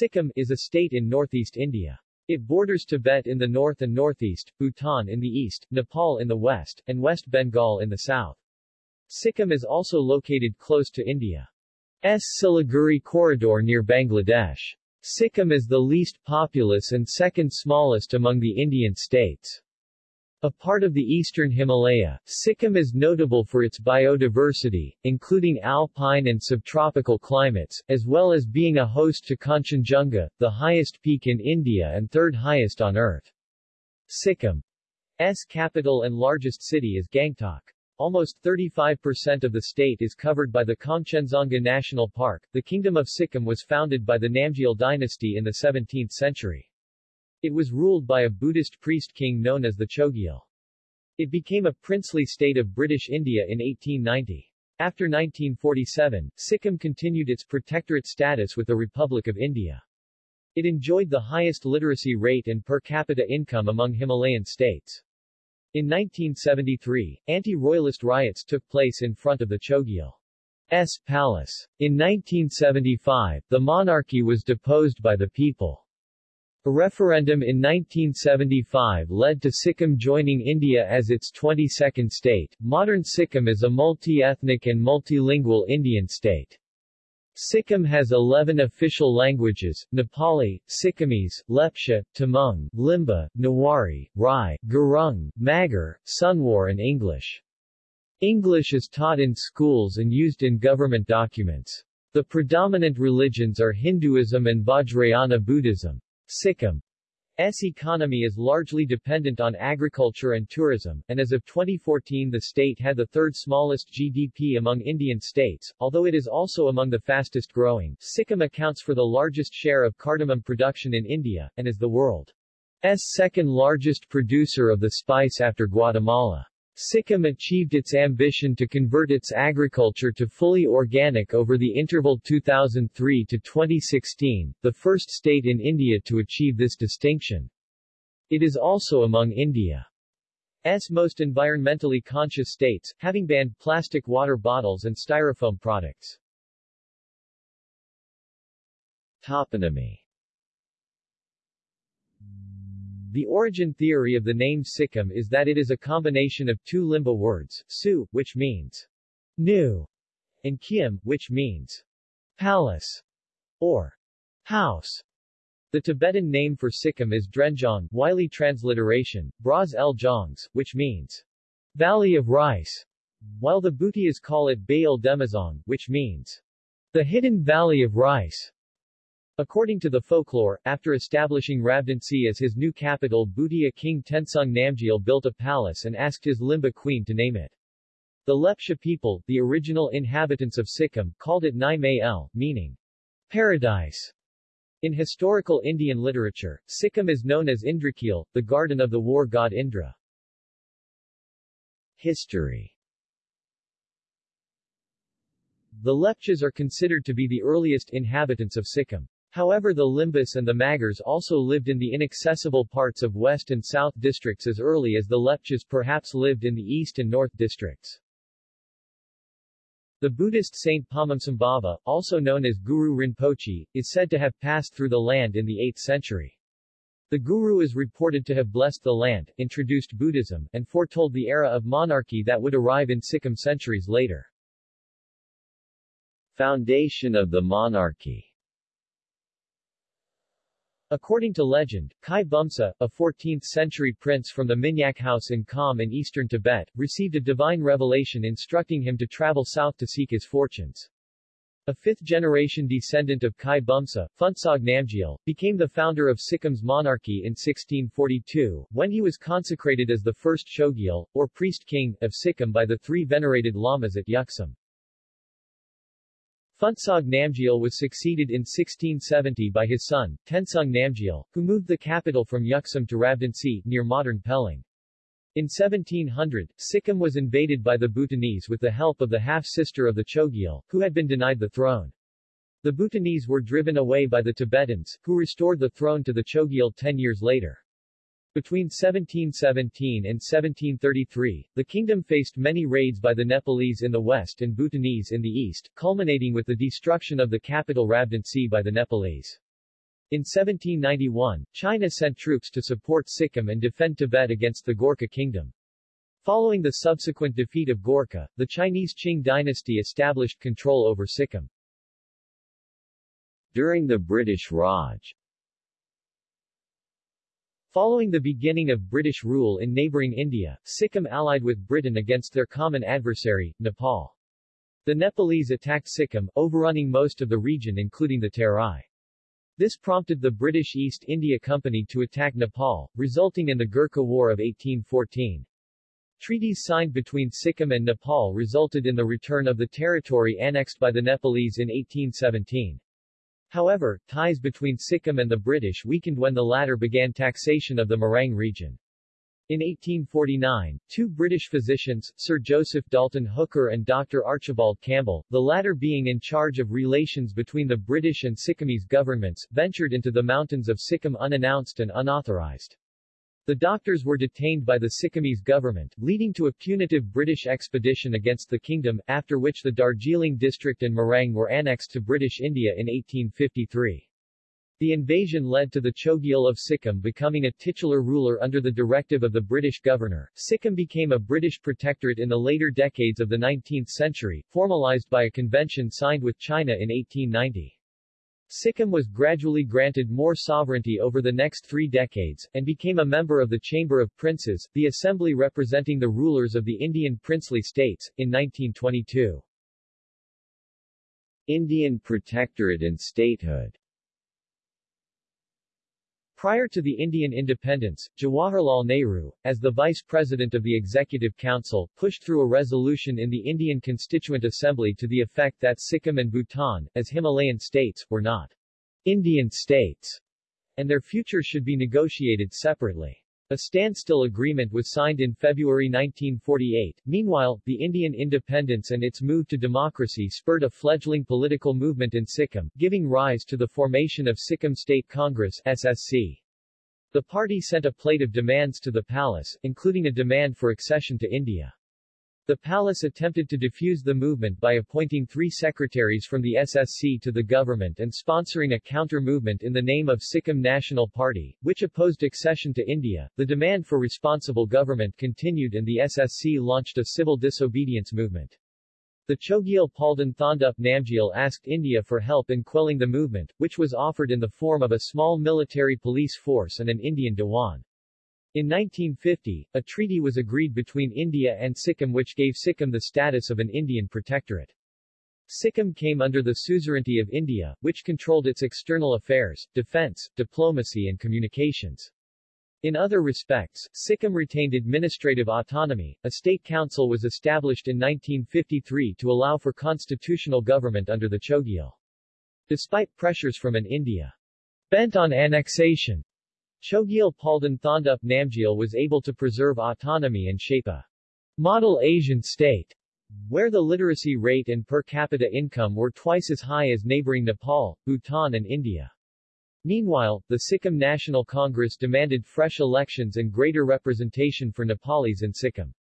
Sikkim is a state in northeast India. It borders Tibet in the north and northeast, Bhutan in the east, Nepal in the west, and West Bengal in the south. Sikkim is also located close to India's Siliguri corridor near Bangladesh. Sikkim is the least populous and second smallest among the Indian states. A part of the eastern Himalaya, Sikkim is notable for its biodiversity, including alpine and subtropical climates, as well as being a host to Kanchenjunga, the highest peak in India and third highest on Earth. Sikkim's capital and largest city is Gangtok. Almost 35% of the state is covered by the Kangchenjunga National Park. The Kingdom of Sikkim was founded by the Namgyel dynasty in the 17th century. It was ruled by a Buddhist priest king known as the Chogyal. It became a princely state of British India in 1890. After 1947, Sikkim continued its protectorate status with the Republic of India. It enjoyed the highest literacy rate and per capita income among Himalayan states. In 1973, anti-royalist riots took place in front of the Chogyal's palace. In 1975, the monarchy was deposed by the people. A referendum in 1975 led to Sikkim joining India as its 22nd state. Modern Sikkim is a multi-ethnic and multilingual Indian state. Sikkim has 11 official languages, Nepali, Sikkimese, Lepcha, Tamang, Limbu, Newari, Rai, Gurung, Magar, Sunwar and English. English is taught in schools and used in government documents. The predominant religions are Hinduism and Vajrayana Buddhism. Sikkim's economy is largely dependent on agriculture and tourism, and as of 2014 the state had the third smallest GDP among Indian states, although it is also among the fastest growing. Sikkim accounts for the largest share of cardamom production in India, and is the world's second largest producer of the spice after Guatemala. Sikkim achieved its ambition to convert its agriculture to fully organic over the interval 2003 to 2016, the first state in India to achieve this distinction. It is also among India's most environmentally conscious states, having banned plastic water bottles and styrofoam products. Toponymy the origin theory of the name Sikkim is that it is a combination of two Limbu words, Su, which means new, and Khyim, which means palace or house. The Tibetan name for Sikkim is Drenjong, Wylie transliteration, Bras el Jongs, which means valley of rice, while the Bhutias call it Beyul Demazong, which means the hidden valley of rice. According to the folklore, after establishing Rabdentse as his new capital Bhutia king Tensung Namgyel built a palace and asked his Limbu queen to name it. The Lepcha people, the original inhabitants of Sikkim, called it Nai May El, meaning paradise. In historical Indian literature, Sikkim is known as Indrakil, the garden of the war god Indra. History The Lepchas are considered to be the earliest inhabitants of Sikkim. However the Limbus and the Magars also lived in the inaccessible parts of West and South districts as early as the Lepchas perhaps lived in the East and North districts. The Buddhist saint Padmasambhava, also known as Guru Rinpoche, is said to have passed through the land in the 8th century. The Guru is reported to have blessed the land, introduced Buddhism, and foretold the era of monarchy that would arrive in Sikkim centuries later. Foundation of the monarchy According to legend, Khye Bumsa, a 14th-century prince from the Minyak house in Kham in eastern Tibet, received a divine revelation instructing him to travel south to seek his fortunes. A fifth-generation descendant of Khye Bumsa, Phuntsog Namgyel, became the founder of Sikkim's monarchy in 1642, when he was consecrated as the first Chogyal, or priest-king, of Sikkim by the three venerated lamas at Yuksum. Phuntsog Namgyel was succeeded in 1670 by his son, Tensung Namgyel, who moved the capital from Yuksum to Rabdentse, near modern Pelling. In 1700, Sikkim was invaded by the Bhutanese with the help of the half-sister of the Chogyal, who had been denied the throne. The Bhutanese were driven away by the Tibetans, who restored the throne to the Chogyal ten years later. Between 1717 and 1733, the kingdom faced many raids by the Nepalese in the west and Bhutanese in the east, culminating with the destruction of the capital Rabdentse by the Nepalese. In 1791, China sent troops to support Sikkim and defend Tibet against the Gorkha kingdom. Following the subsequent defeat of Gorkha, the Chinese Qing dynasty established control over Sikkim. During the British Raj Following the beginning of British rule in neighboring India, Sikkim allied with Britain against their common adversary, Nepal. The Nepalese attacked Sikkim, overrunning most of the region including the Terai. This prompted the British East India Company to attack Nepal, resulting in the Gurkha War of 1814. Treaties signed between Sikkim and Nepal resulted in the return of the territory annexed by the Nepalese in 1817. However, ties between Sikkim and the British weakened when the latter began taxation of the Morang region. In 1849, two British physicians, Sir Joseph Dalton Hooker and Dr. Archibald Campbell, the latter being in charge of relations between the British and Sikkimese governments, ventured into the mountains of Sikkim unannounced and unauthorized. The doctors were detained by the Sikkimese government, leading to a punitive British expedition against the kingdom, after which the Darjeeling district and Morang were annexed to British India in 1853. The invasion led to the Chogyal of Sikkim becoming a titular ruler under the directive of the British governor. Sikkim became a British protectorate in the later decades of the 19th century, formalized by a convention signed with China in 1890. Sikkim was gradually granted more sovereignty over the next three decades, and became a member of the Chamber of Princes, the assembly representing the rulers of the Indian princely states, in 1922. Indian Protectorate and statehood Prior to the Indian independence, Jawaharlal Nehru, as the Vice President of the Executive Council, pushed through a resolution in the Indian Constituent Assembly to the effect that Sikkim and Bhutan, as Himalayan states, were not Indian states, and their future should be negotiated separately. A standstill agreement was signed in February 1948. Meanwhile, the Indian independence and its move to democracy spurred a fledgling political movement in Sikkim, giving rise to the formation of Sikkim State Congress SSC. The party sent a plate of demands to the palace, including a demand for accession to India. The palace attempted to defuse the movement by appointing three secretaries from the SSC to the government and sponsoring a counter-movement in the name of Sikkim National Party, which opposed accession to India. The demand for responsible government continued and the SSC launched a civil disobedience movement. The Chogyal Palden Thondup Namgyal asked India for help in quelling the movement, which was offered in the form of a small military police force and an Indian Dewan. In 1950, a treaty was agreed between India and Sikkim which gave Sikkim the status of an Indian protectorate. Sikkim came under the suzerainty of India, which controlled its external affairs, defense, diplomacy and communications. In other respects, Sikkim retained administrative autonomy. A state council was established in 1953 to allow for constitutional government under the Chogyal. Despite pressures from an India bent on annexation, Chogyal Palden Thondup Namgyal was able to preserve autonomy and shape a model Asian state, where the literacy rate and per capita income were twice as high as neighboring Nepal, Bhutan and India. Meanwhile, the Sikkim National Congress demanded fresh elections and greater representation for Nepalis in Sikkim.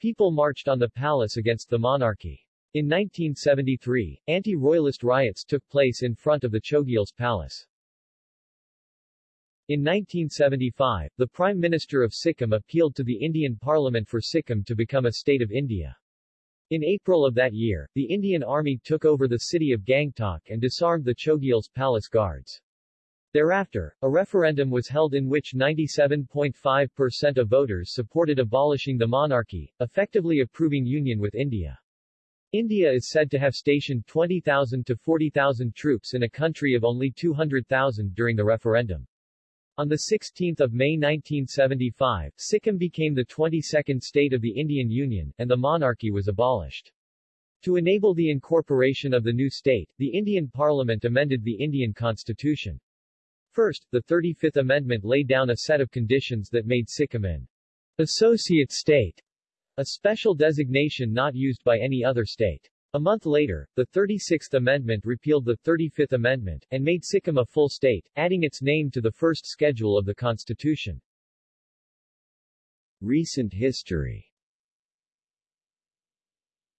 People marched on the palace against the monarchy. In 1973, anti-royalist riots took place in front of the Chogyal's palace. In 1975, the Prime Minister of Sikkim appealed to the Indian Parliament for Sikkim to become a state of India. In April of that year, the Indian Army took over the city of Gangtok and disarmed the Chogyal's palace guards. Thereafter, a referendum was held in which 97.5% of voters supported abolishing the monarchy, effectively approving union with India. India is said to have stationed 20,000 to 40,000 troops in a country of only 200,000 during the referendum. On 16 May 1975, Sikkim became the 22nd state of the Indian Union, and the monarchy was abolished. To enable the incorporation of the new state, the Indian Parliament amended the Indian Constitution. First, the 35th Amendment laid down a set of conditions that made Sikkim an associate state, a special designation not used by any other state. A month later, the 36th Amendment repealed the 35th Amendment, and made Sikkim a full state, adding its name to the first schedule of the Constitution. Recent history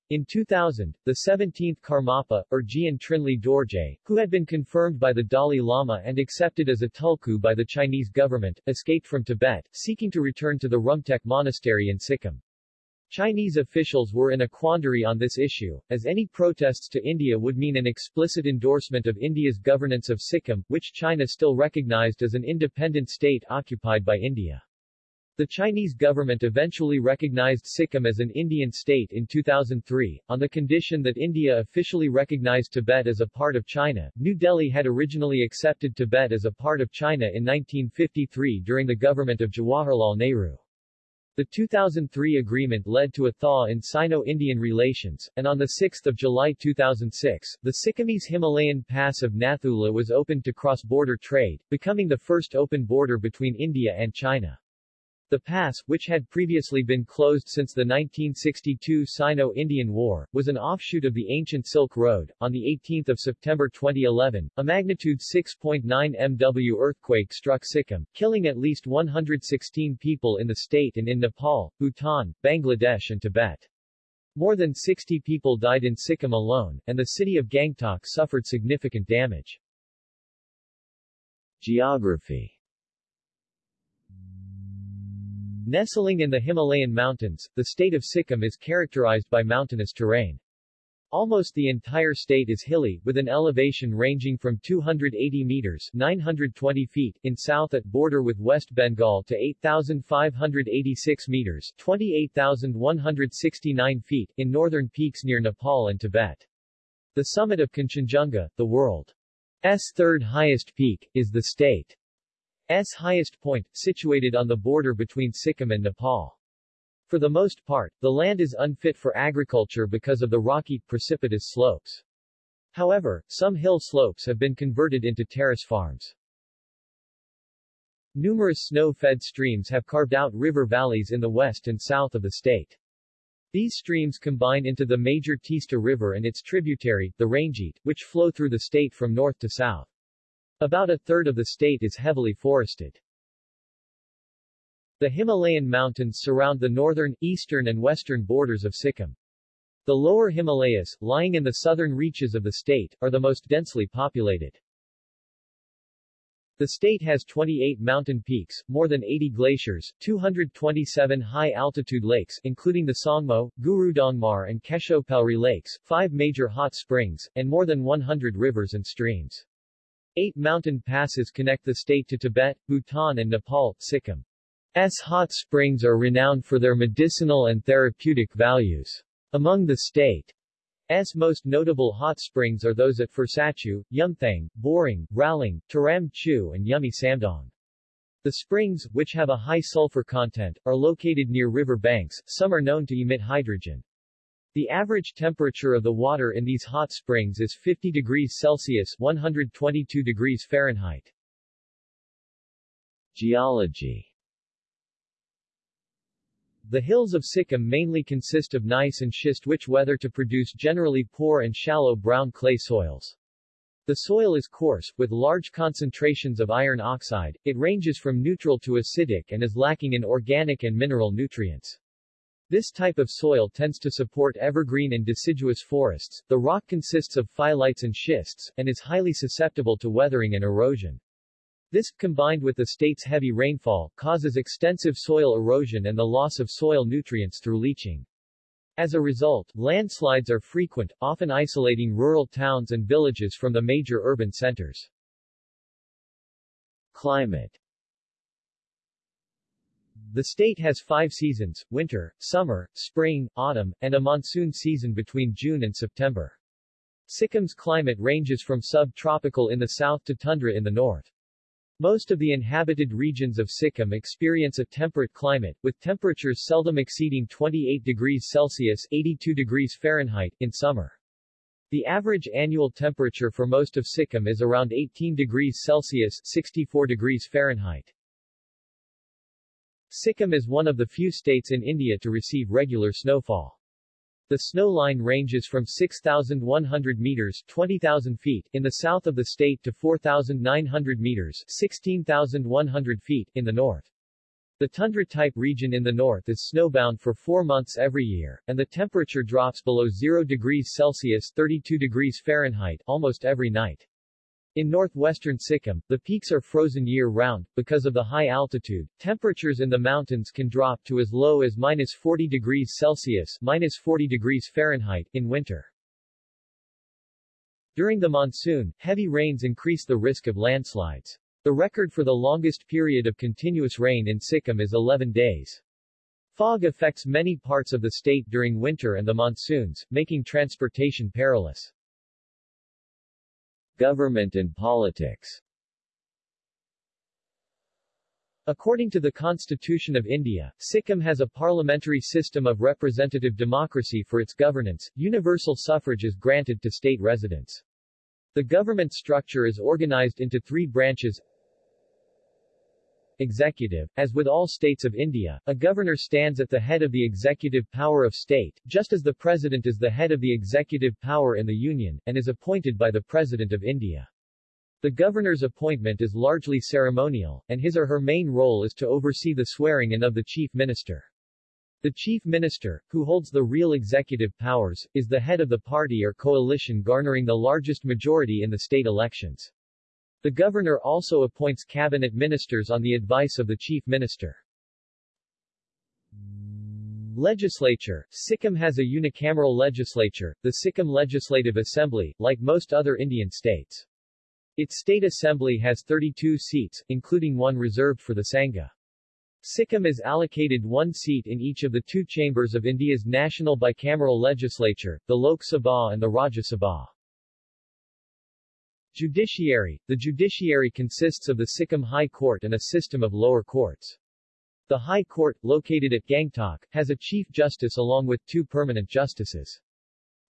In 2000, the 17th Karmapa, or Ogyen Trinley Dorje, who had been confirmed by the Dalai Lama and accepted as a tulku by the Chinese government, escaped from Tibet, seeking to return to the Rumtek Monastery in Sikkim. Chinese officials were in a quandary on this issue, as any protests to India would mean an explicit endorsement of India's governance of Sikkim, which China still recognized as an independent state occupied by India. The Chinese government eventually recognized Sikkim as an Indian state in 2003, on the condition that India officially recognized Tibet as a part of China. New Delhi had originally accepted Tibet as a part of China in 1953 during the government of Jawaharlal Nehru. The 2003 agreement led to a thaw in Sino-Indian relations, and on 6 July 2006, the Sikkimese Himalayan pass of Nathula was opened to cross-border trade, becoming the first open border between India and China. The pass, which had previously been closed since the 1962 Sino-Indian War, was an offshoot of the ancient Silk Road. On 18 September 2011, a magnitude 6.9 MW earthquake struck Sikkim, killing at least 116 people in the state and in Nepal, Bhutan, Bangladesh and Tibet. More than 60 people died in Sikkim alone, and the city of Gangtok suffered significant damage. Geography Nestling in the Himalayan mountains, the state of Sikkim is characterized by mountainous terrain. Almost the entire state is hilly, with an elevation ranging from 280 meters 920 feet in south at border with West Bengal to 8,586 meters 28,169 feet in northern peaks near Nepal and Tibet. The summit of Kanchenjunga, the world's third highest peak, is the state S highest point, situated on the border between Sikkim and Nepal. For the most part, the land is unfit for agriculture because of the rocky, precipitous slopes. However, some hill slopes have been converted into terrace farms. Numerous snow-fed streams have carved out river valleys in the west and south of the state. These streams combine into the major Teesta River and its tributary, the Rangeet, which flow through the state from north to south. About a third of the state is heavily forested. The Himalayan mountains surround the northern, eastern and western borders of Sikkim. The lower Himalayas, lying in the southern reaches of the state, are the most densely populated. The state has 28 mountain peaks, more than 80 glaciers, 227 high-altitude lakes including the Tsongmo, Gurudongmar and Khecheopalri lakes, five major hot springs, and more than 100 rivers and streams. Eight mountain passes connect the state to Tibet, Bhutan and Nepal. Sikkim's hot springs are renowned for their medicinal and therapeutic values. Among the state's most notable hot springs are those at Phurchachu, Yumthang, Borang, Ralang, Taram Chu and Yumey Samdong. The springs, which have a high sulfur content, are located near river banks, some are known to emit hydrogen. The average temperature of the water in these hot springs is 50 degrees Celsius 122 degrees Fahrenheit. Geology The hills of Sikkim mainly consist of gneiss and schist which weather to produce generally poor and shallow brown clay soils. The soil is coarse, with large concentrations of iron oxide, it ranges from neutral to acidic and is lacking in organic and mineral nutrients. This type of soil tends to support evergreen and deciduous forests. The rock consists of phyllites and schists, and is highly susceptible to weathering and erosion. This, combined with the state's heavy rainfall, causes extensive soil erosion and the loss of soil nutrients through leaching. As a result, landslides are frequent, often isolating rural towns and villages from the major urban centers. Climate the state has five seasons, winter, summer, spring, autumn, and a monsoon season between June and September. Sikkim's climate ranges from subtropical in the south to tundra in the north. Most of the inhabited regions of Sikkim experience a temperate climate, with temperatures seldom exceeding 28 degrees Celsius 82 degrees Fahrenheit in summer. The average annual temperature for most of Sikkim is around 18 degrees Celsius 64 degrees Fahrenheit. Sikkim is one of the few states in India to receive regular snowfall. The snow line ranges from 6,100 meters 20,000 feet in the south of the state to 4,900 meters 16,100 feet in the north. The tundra-type region in the north is snowbound for four months every year, and the temperature drops below 0 degrees Celsius 32 degrees Fahrenheit almost every night. In northwestern Sikkim, the peaks are frozen year-round. Because of the high altitude, temperatures in the mountains can drop to as low as minus 40 degrees Celsius minus 40 degrees Fahrenheit in winter. During the monsoon, heavy rains increase the risk of landslides. The record for the longest period of continuous rain in Sikkim is 11 days. Fog affects many parts of the state during winter and the monsoons, making transportation perilous. Government and politics According to the Constitution of India, Sikkim has a parliamentary system of representative democracy for its governance. Universal suffrage is granted to state residents. The government structure is organized into three branches Executive. As with all states of India, a governor stands at the head of the executive power of state, just as the president is the head of the executive power in the Union, and is appointed by the President of India. The governor's appointment is largely ceremonial, and his or her main role is to oversee the swearing-in of the chief minister. The chief minister, who holds the real executive powers, is the head of the party or coalition garnering the largest majority in the state elections. The governor also appoints cabinet ministers on the advice of the chief minister. Legislature Sikkim has a unicameral legislature, the Sikkim Legislative Assembly, like most other Indian states. Its state assembly has 32 seats, including one reserved for the Sangha. Sikkim is allocated one seat in each of the two chambers of India's national bicameral legislature, the Lok Sabha and the Rajya Sabha. Judiciary The judiciary consists of the Sikkim High Court and a system of lower courts. The High Court, located at Gangtok, has a Chief Justice along with two permanent justices.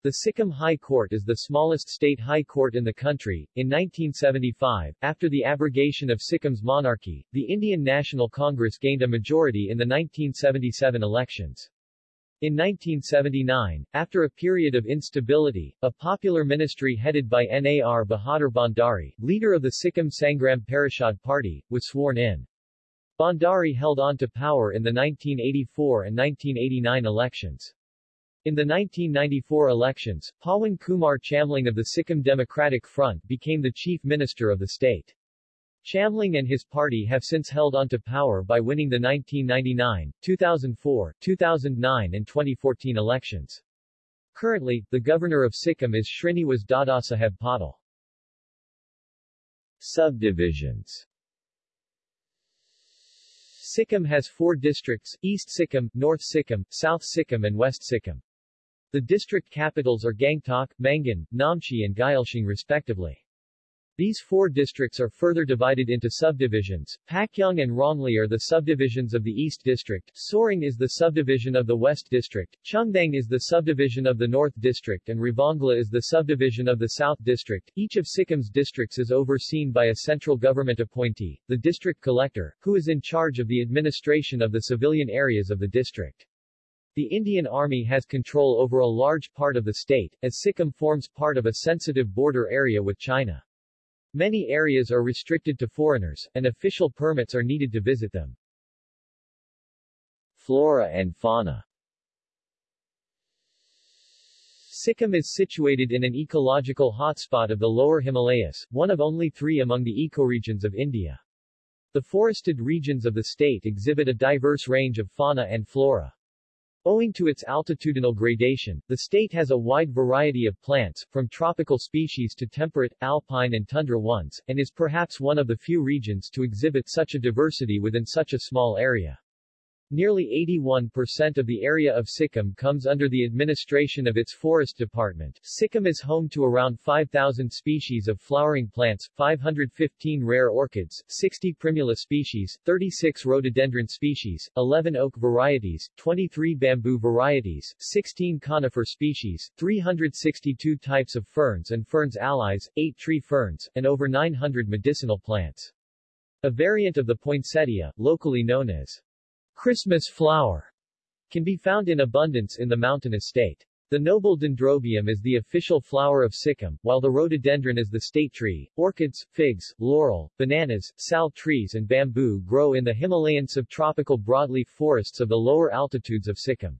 The Sikkim High Court is the smallest state high court in the country. In 1975, after the abrogation of Sikkim's monarchy, the Indian National Congress gained a majority in the 1977 elections. In 1979, after a period of instability, a popular ministry headed by Nar Bahadur Bhandari, leader of the Sikkim Sangram Parishad Party, was sworn in. Bhandari held on to power in the 1984 and 1989 elections. In the 1994 elections, Pawan Kumar Chamling of the Sikkim Democratic Front became the chief minister of the state. Chamling and his party have since held onto power by winning the 1999, 2004, 2009 and 2014 elections. Currently, the governor of Sikkim is Srinivas Dadasaheb Patil. Subdivisions Sikkim has four districts, East Sikkim, North Sikkim, South Sikkim and West Sikkim. The district capitals are Gangtok, Mangan, Namchi and Gyaltsing respectively. These four districts are further divided into subdivisions. Pakyong and Rongli are the subdivisions of the East District, Soreng is the subdivision of the West District, Chungthang is the subdivision of the North District and Ravongla is the subdivision of the South District. Each of Sikkim's districts is overseen by a central government appointee, the district collector, who is in charge of the administration of the civilian areas of the district. The Indian Army has control over a large part of the state, as Sikkim forms part of a sensitive border area with China. Many areas are restricted to foreigners, and official permits are needed to visit them. Flora and fauna Sikkim is situated in an ecological hotspot of the lower Himalayas, one of only three among the ecoregions of India. The forested regions of the state exhibit a diverse range of fauna and flora. Owing to its altitudinal gradation, the state has a wide variety of plants, from tropical species to temperate, alpine and tundra ones, and is perhaps one of the few regions to exhibit such a diversity within such a small area. Nearly 81% of the area of Sikkim comes under the administration of its forest department. Sikkim is home to around 5,000 species of flowering plants, 515 rare orchids, 60 primula species, 36 rhododendron species, 11 oak varieties, 23 bamboo varieties, 16 conifer species, 362 types of ferns and ferns allies, 8 tree ferns, and over 900 medicinal plants. A variant of the poinsettia, locally known as Christmas flower can be found in abundance in the mountainous state. The noble dendrobium is the official flower of Sikkim, while the rhododendron is the state tree. Orchids, figs, laurel, bananas, sal trees and bamboo grow in the Himalayan subtropical broadleaf forests of the lower altitudes of Sikkim.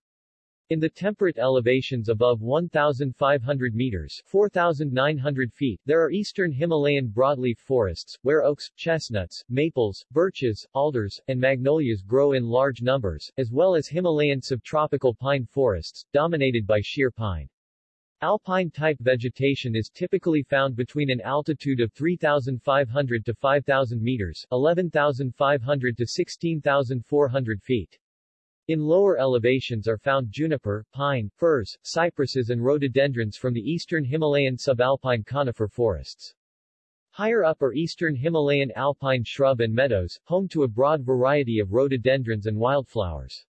In the temperate elevations above 1,500 meters 4,900 feet, there are eastern Himalayan broadleaf forests, where oaks, chestnuts, maples, birches, alders, and magnolias grow in large numbers, as well as Himalayan subtropical pine forests, dominated by chir pine. Alpine-type vegetation is typically found between an altitude of 3,500 to 5,000 meters 11,500 to 16,400 feet. In lower elevations are found juniper, pine, firs, cypresses and rhododendrons from the eastern Himalayan subalpine conifer forests. Higher up are eastern Himalayan alpine shrub and meadows, home to a broad variety of rhododendrons and wildflowers.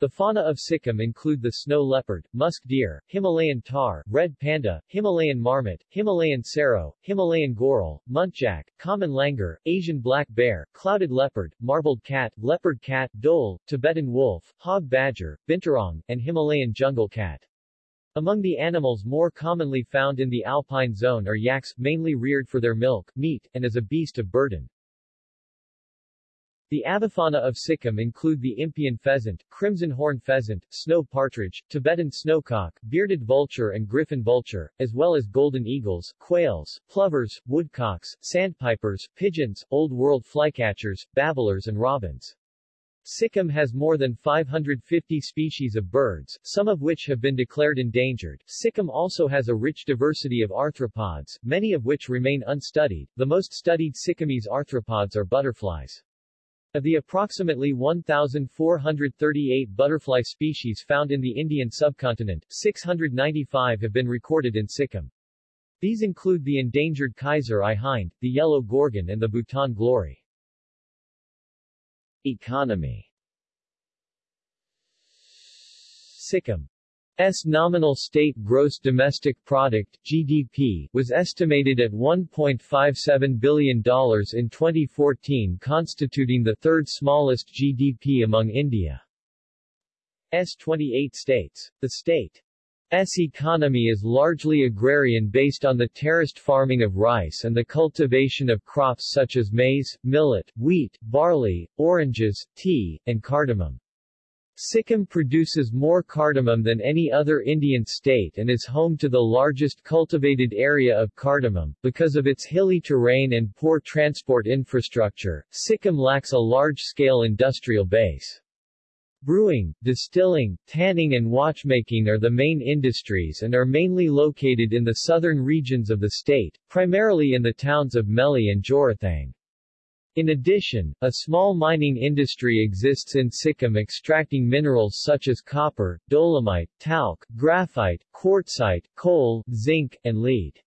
The fauna of Sikkim include the snow leopard, musk deer, Himalayan tahr, red panda, Himalayan marmot, Himalayan serow, Himalayan goral, muntjac, common langur, Asian black bear, clouded leopard, marbled cat, leopard cat, dhole, Tibetan wolf, hog badger, binturong, and Himalayan jungle cat. Among the animals more commonly found in the alpine zone are yaks, mainly reared for their milk, meat, and as a beast of burden. The avifauna of Sikkim include the Impeyan pheasant, crimson horn pheasant, snow partridge, Tibetan snowcock, bearded vulture and griffon vulture, as well as golden eagles, quails, plovers, woodcocks, sandpipers, pigeons, old world flycatchers, babblers and robins. Sikkim has more than 550 species of birds, some of which have been declared endangered. Sikkim also has a rich diversity of arthropods, many of which remain unstudied. The most studied Sikkimese arthropods are butterflies. Of the approximately 1,438 butterfly species found in the Indian subcontinent, 695 have been recorded in Sikkim. These include the endangered Kaiser-i hind, the yellow gorgon and the Bhutan glory. Economy Sikkim S nominal state gross domestic product (GDP) was estimated at $1.57 billion in 2014 constituting the third smallest GDP among India's 28 states. The state's economy is largely agrarian based on the terraced farming of rice and the cultivation of crops such as maize, millet, wheat, barley, oranges, tea, and cardamom. Sikkim produces more cardamom than any other Indian state and is home to the largest cultivated area of cardamom. Because of its hilly terrain and poor transport infrastructure, Sikkim lacks a large-scale industrial base. Brewing, distilling, tanning and watchmaking are the main industries and are mainly located in the southern regions of the state, primarily in the towns of Melli and Jorethang. In addition, a small mining industry exists in Sikkim extracting minerals such as copper, dolomite, talc, graphite, quartzite, coal, zinc, and lead.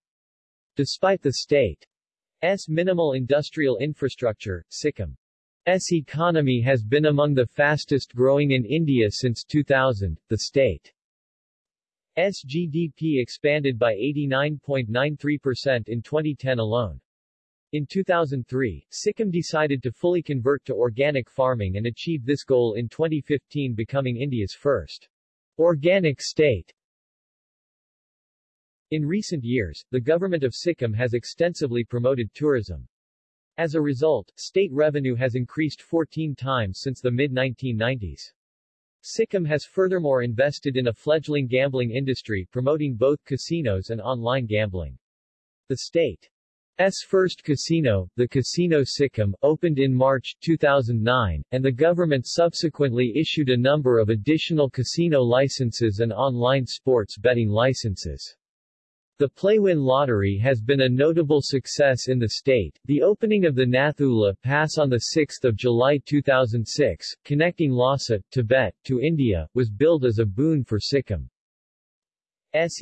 Despite the state's minimal industrial infrastructure, Sikkim's economy has been among the fastest growing in India since 2000. The state's GDP expanded by 89.93% in 2010 alone. In 2003, Sikkim decided to fully convert to organic farming and achieved this goal in 2015 becoming India's first organic state. In recent years, the government of Sikkim has extensively promoted tourism. As a result, state revenue has increased 14 times since the mid-1990s. Sikkim has furthermore invested in a fledgling gambling industry promoting both casinos and online gambling. The state S first casino, the Casino Sikkim, opened in March 2009, and the government subsequently issued a number of additional casino licenses and online sports betting licenses. The Playwin lottery has been a notable success in the state. The opening of the Nathula Pass on 6 July 2006, connecting Lhasa, Tibet, to India, was billed as a boon for Sikkim's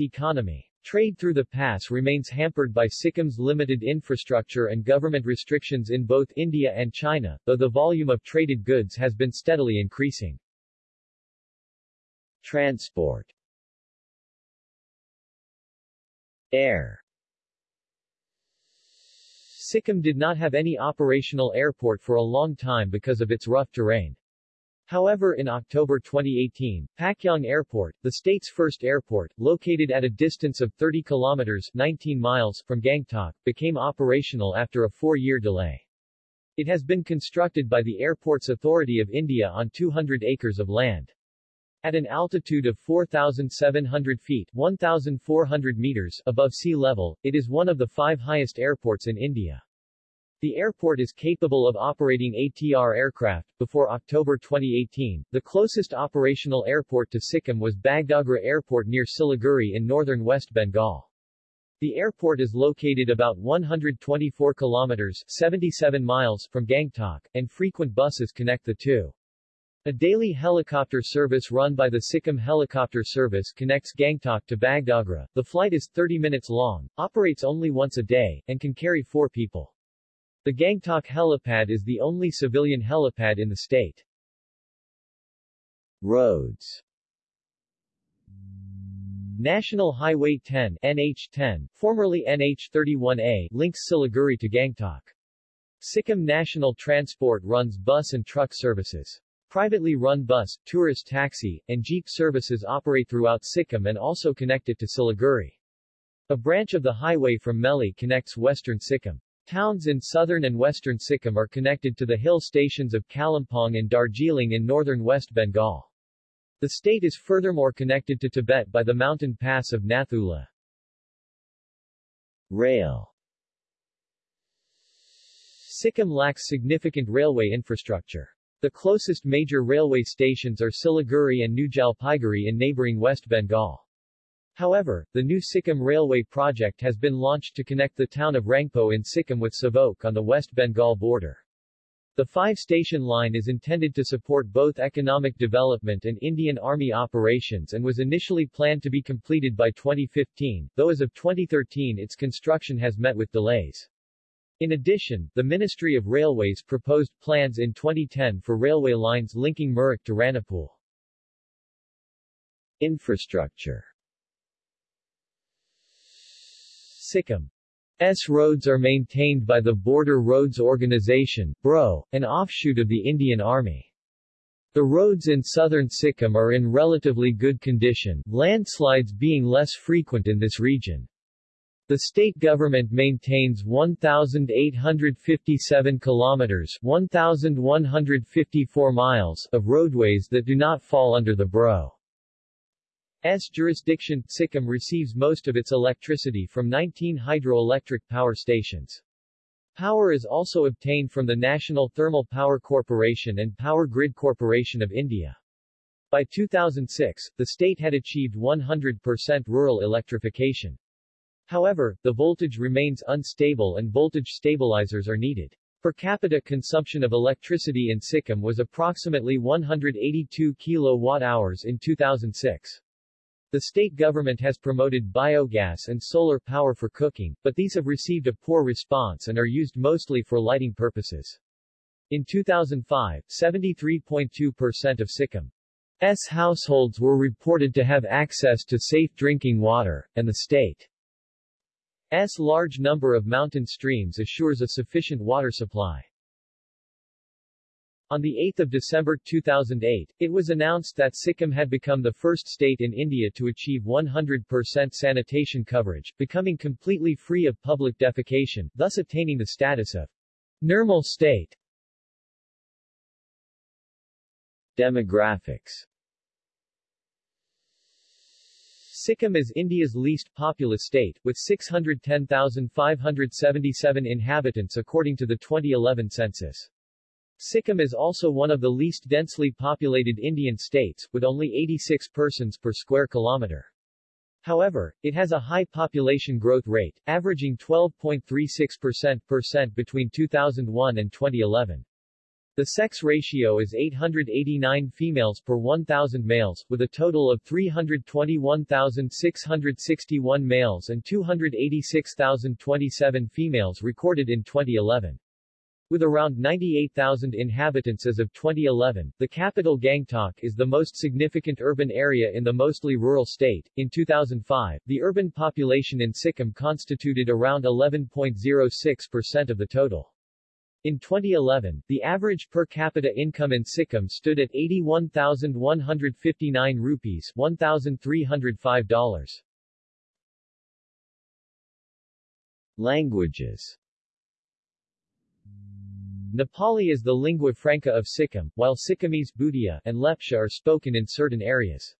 economy. Trade through the pass remains hampered by Sikkim's limited infrastructure and government restrictions in both India and China, though the volume of traded goods has been steadily increasing. Transport Air Sikkim did not have any operational airport for a long time because of its rough terrain. However in October 2018, Pakyong Airport, the state's first airport, located at a distance of 30 kilometers 19 miles from Gangtok, became operational after a four-year delay. It has been constructed by the Airports Authority of India on 200 acres of land. At an altitude of 4,700 feet 1,400 meters above sea level, it is one of the five highest airports in India. The airport is capable of operating ATR aircraft. Before October 2018, the closest operational airport to Sikkim was Bagdogra Airport near Siliguri in northern West Bengal. The airport is located about 124 kilometers 77 miles from Gangtok, and frequent buses connect the two. A daily helicopter service run by the Sikkim Helicopter Service connects Gangtok to Bagdogra. The flight is 30 minutes long, operates only once a day, and can carry four people. The Gangtok helipad is the only civilian helipad in the state. Roads National Highway 10 NH10, formerly NH31A, links Siliguri to Gangtok. Sikkim National Transport runs bus and truck services. Privately run bus, tourist taxi, and jeep services operate throughout Sikkim and also connect it to Siliguri. A branch of the highway from Melli connects western Sikkim. Towns in southern and western Sikkim are connected to the hill stations of Kalimpong and Darjeeling in northern West Bengal. The state is furthermore connected to Tibet by the mountain pass of Nathula. Rail Sikkim lacks significant railway infrastructure. The closest major railway stations are Siliguri and New Jalpaiguri in neighboring West Bengal. However, the new Sikkim Railway project has been launched to connect the town of Rangpo in Sikkim with Sevoke on the West Bengal border. The five-station line is intended to support both economic development and Indian Army operations and was initially planned to be completed by 2015, though as of 2013 its construction has met with delays. In addition, the Ministry of Railways proposed plans in 2010 for railway lines linking Mirik to Ranipul. Infrastructure Sikkim's roads are maintained by the Border Roads Organization BRO, an offshoot of the Indian Army. The roads in southern Sikkim are in relatively good condition, landslides being less frequent in this region. The state government maintains 1,857 kilometers 1,154 miles of roadways that do not fall under the BRO. S jurisdiction, Sikkim receives most of its electricity from 19 hydroelectric power stations. Power is also obtained from the National Thermal Power Corporation and Power Grid Corporation of India. By 2006, the state had achieved 100% rural electrification. However, the voltage remains unstable and voltage stabilizers are needed. Per capita consumption of electricity in Sikkim was approximately 182 kilowatt-hours in 2006. The state government has promoted biogas and solar power for cooking, but these have received a poor response and are used mostly for lighting purposes. In 2005, 73.2% of Sikkim's households were reported to have access to safe drinking water, and the state's large number of mountain streams assures a sufficient water supply. On 8 December 2008, it was announced that Sikkim had become the first state in India to achieve 100% sanitation coverage, becoming completely free of public defecation, thus attaining the status of Nirmal state. Demographics Sikkim is India's least populous state, with 610,577 inhabitants according to the 2011 census. Sikkim is also one of the least densely populated Indian states, with only 86 persons per square kilometer. However, it has a high population growth rate, averaging 12.36% between 2001 and 2011. The sex ratio is 889 females per 1,000 males, with a total of 321,661 males and 286,027 females recorded in 2011. With around 98,000 inhabitants as of 2011, the capital Gangtok is the most significant urban area in the mostly rural state. In 2005, the urban population in Sikkim constituted around 11.06% of the total. In 2011, the average per capita income in Sikkim stood at 81,159 rupees $1,305. Languages Nepali is the lingua franca of Sikkim, while Sikkimese, Bhutia, and Lepcha are spoken in certain areas.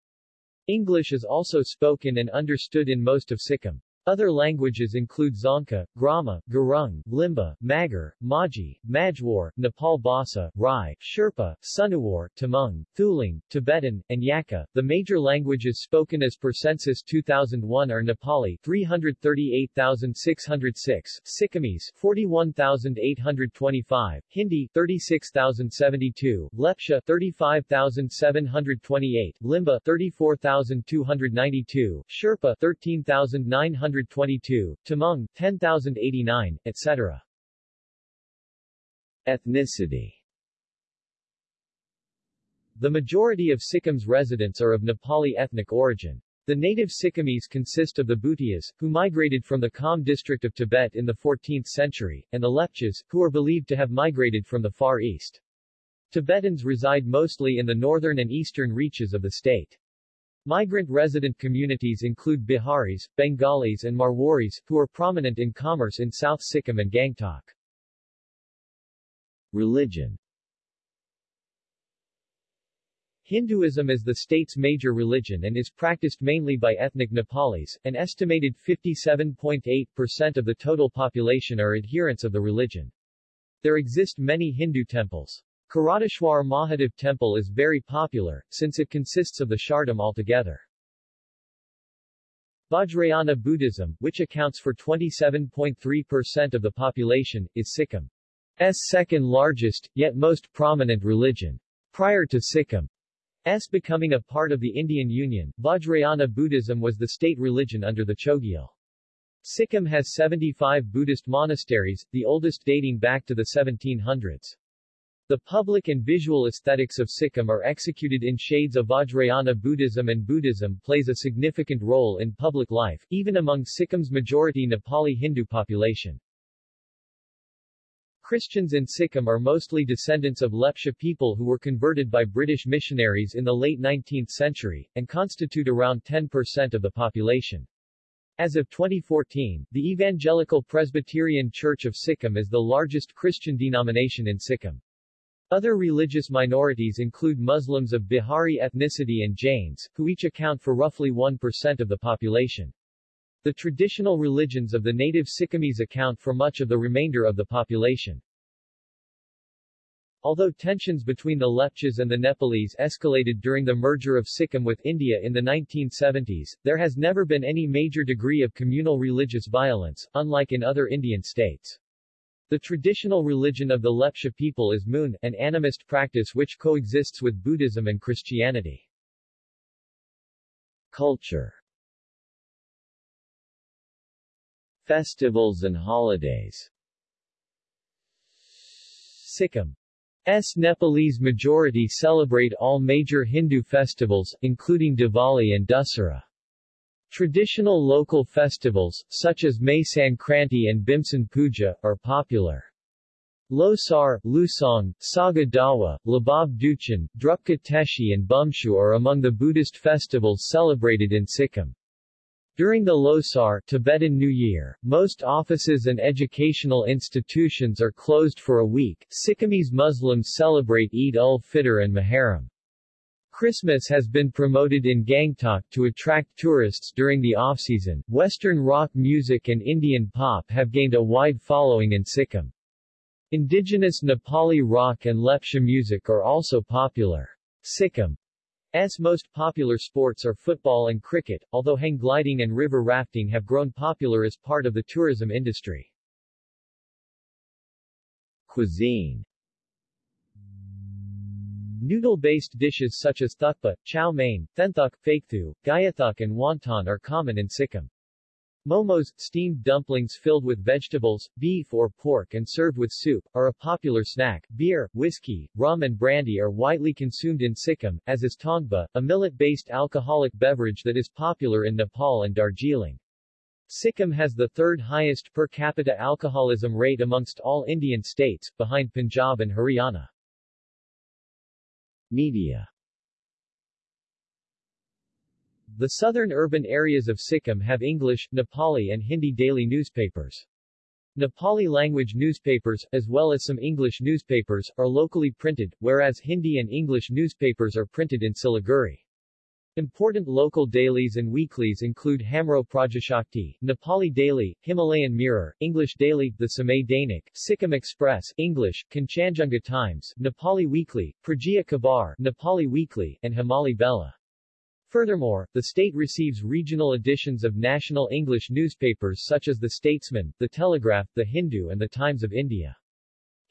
English is also spoken and understood in most of Sikkim. Other languages include Dzongkha, Groma, Gurung, Limbu, Magar, Majhi, Majhwar, Nepal Bhasa, Rai, Sherpa, Sunuwar, Tamang, Thulung, Tibetan, and Yakha. The major languages spoken as per Census 2001 are Nepali 338,606, Sikkimese 41,825, Hindi 36,072, Lepcha 35,728, Limbu 34,292, Sherpa 13,900 122, Tamang, 10,089, etc. Ethnicity The majority of Sikkim's residents are of Nepali ethnic origin. The native Sikkimese consist of the Bhutias, who migrated from the Kham district of Tibet in the 14th century, and the Lepchas, who are believed to have migrated from the Far East. Tibetans reside mostly in the northern and eastern reaches of the state. Migrant resident communities include Biharis, Bengalis and Marwaris, who are prominent in commerce in South Sikkim and Gangtok. Religion Hinduism is the state's major religion and is practiced mainly by ethnic Nepalis. An estimated 57.8% of the total population are adherents of the religion. There exist many Hindu temples. Kirateshwar Mahadev Temple is very popular, since it consists of the Char Dham altogether. Vajrayana Buddhism, which accounts for 27.3% of the population, is Sikkim's second largest, yet most prominent religion. Prior to Sikkim's becoming a part of the Indian Union, Vajrayana Buddhism was the state religion under the Chogyal. Sikkim has 75 Buddhist monasteries, the oldest dating back to the 1700s. The public and visual aesthetics of Sikkim are executed in shades of Vajrayana Buddhism and Buddhism plays a significant role in public life, even among Sikkim's majority Nepali Hindu population. Christians in Sikkim are mostly descendants of Lepcha people who were converted by British missionaries in the late 19th century, and constitute around 10% of the population. As of 2014, the Evangelical Presbyterian Church of Sikkim is the largest Christian denomination in Sikkim. Other religious minorities include Muslims of Bihari ethnicity and Jains, who each account for roughly 1% of the population. The traditional religions of the native Sikkimese account for much of the remainder of the population. Although tensions between the Lepchas and the Nepalese escalated during the merger of Sikkim with India in the 1970s, there has never been any major degree of communal religious violence, unlike in other Indian states. The traditional religion of the Lepcha people is Mun, an animist practice which coexists with Buddhism and Christianity. Culture Festivals and holidays Sikkim's Nepalese majority celebrate all major Hindu festivals, including Diwali and Dussehra. Traditional local festivals, such as Maghe Sankranti and Bhimsen Puja, are popular. Losar, Lusong, Saga Dawa, Lhabab Duechen, Drupka Teshi and Bhumchu are among the Buddhist festivals celebrated in Sikkim. During the Losar Tibetan New Year, most offices and educational institutions are closed for a week. Sikkimese Muslims celebrate Eid ul-Fitr and Muharram. Christmas has been promoted in Gangtok to attract tourists during the off-season. Western rock music and Indian pop have gained a wide following in Sikkim. Indigenous Nepali rock and Lepcha music are also popular. Sikkim's most popular sports are football and cricket, although hang gliding and river rafting have grown popular as part of the tourism industry. Cuisine Noodle-based dishes such as thukpa, chow mein, thenthuk, phaekthu, gyathuk and wonton are common in Sikkim. Momos, steamed dumplings filled with vegetables, beef or pork and served with soup, are a popular snack. Beer, whiskey, rum and brandy are widely consumed in Sikkim, as is tongba, a millet-based alcoholic beverage that is popular in Nepal and Darjeeling. Sikkim has the third highest per capita alcoholism rate amongst all Indian states, behind Punjab and Haryana. Media The southern urban areas of Sikkim have English, Nepali and Hindi daily newspapers. Nepali-language newspapers, as well as some English newspapers, are locally printed, whereas Hindi and English newspapers are printed in Siliguri. Important local dailies and weeklies include Hamro Prajashakti, Nepali Daily, Himalayan Mirror, English Daily, The Samay Dainik, Sikkim Express, English, Kanchanjunga Times, Nepali Weekly, Pragya Khabar, Nepali Weekly, and Himali Bela. Furthermore, the state receives regional editions of national English newspapers such as The Statesman, The Telegraph, The Hindu and The Times of India.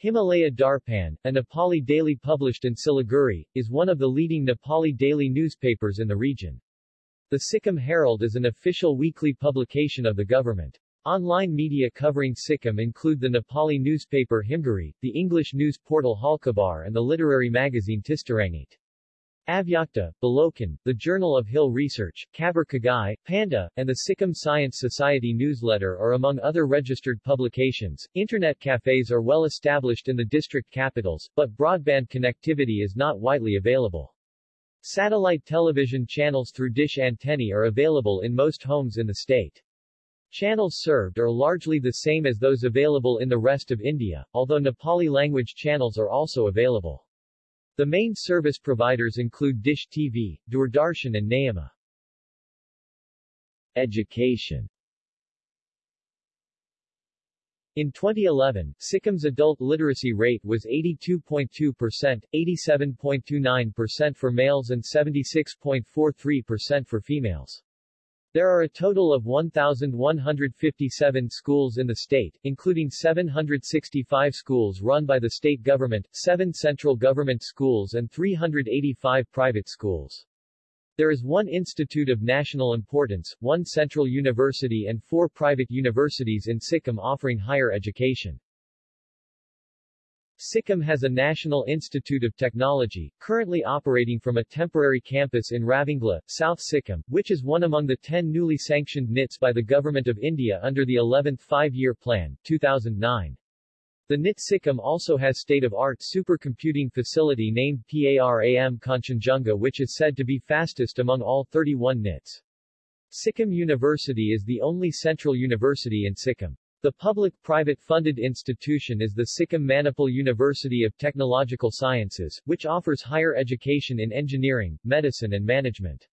Himalaya Darpan, a Nepali daily published in Siliguri, is one of the leading Nepali daily newspapers in the region. The Sikkim Herald is an official weekly publication of the government. Online media covering Sikkim include the Nepali newspaper Himgiri, the English news portal Haalkhabar and the literary magazine Tistarangit. Avyakta, Balokan, the Journal of Hill Research, Khabar Khagaj, Panda, and the Sikkim Science Society newsletter are among other registered publications. Internet cafes are well established in the district capitals, but broadband connectivity is not widely available. Satellite television channels through dish antennae are available in most homes in the state. Channels served are largely the same as those available in the rest of India, although Nepali language channels are also available. The main service providers include Dish TV, Doordarshan and Nayuma. Education in 2011, Sikkim's adult literacy rate was 82.2%, 87.29% for males and 76.43% for females. There are a total of 1,157 schools in the state, including 765 schools run by the state government, 7 central government schools and 385 private schools. There is one institute of national importance, one central university and four private universities in Sikkim offering higher education. Sikkim has a National Institute of Technology, currently operating from a temporary campus in Ravangla, South Sikkim, which is one among the 10 newly sanctioned NITs by the Government of India under the 11th Five-Year Plan, 2009. The NIT Sikkim also has state-of-art supercomputing facility named PARAM Kanchanjunga which is said to be fastest among all 31 NITs. Sikkim University is the only central university in Sikkim. The public-private funded institution is the Sikkim Manipal University of Technological Sciences, which offers higher education in engineering, medicine and management.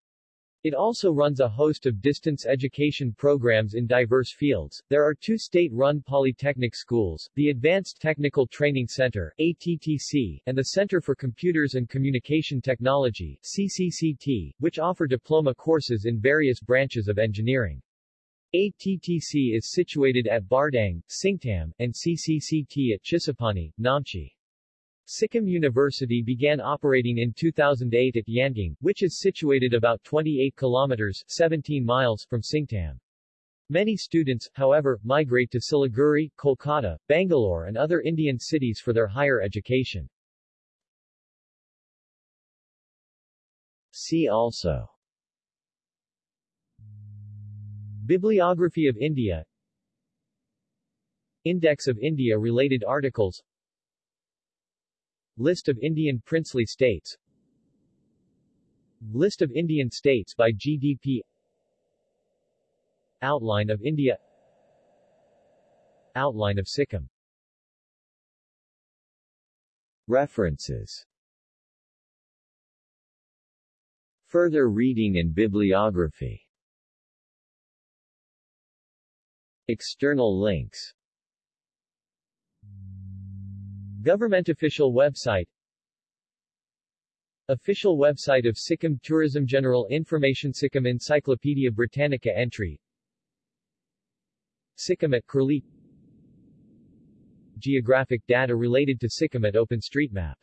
It also runs a host of distance education programs in diverse fields. There are two state-run polytechnic schools, the Advanced Technical Training Center ATTC, and the Center for Computers and Communication Technology CCCT, which offer diploma courses in various branches of engineering. ATTC is situated at Bardang, Singtam, and CCCT at Chisapani, Namchi. Sikkim University began operating in 2008 at Yangang, which is situated about 28 kilometers 17 miles from Singtam. Many students, however, migrate to Siliguri, Kolkata, Bangalore and other Indian cities for their higher education. See also Bibliography of India. Index of India-related articles. List of Indian princely states. List of Indian states by GDP Outline of India. Outline of Sikkim. References. Further reading and bibliography External links. Government official website. Official website of Sikkim Tourism General Information Sikkim Encyclopedia Britannica entry. Sikkim at Curlie. Geographic data related to Sikkim at OpenStreetMap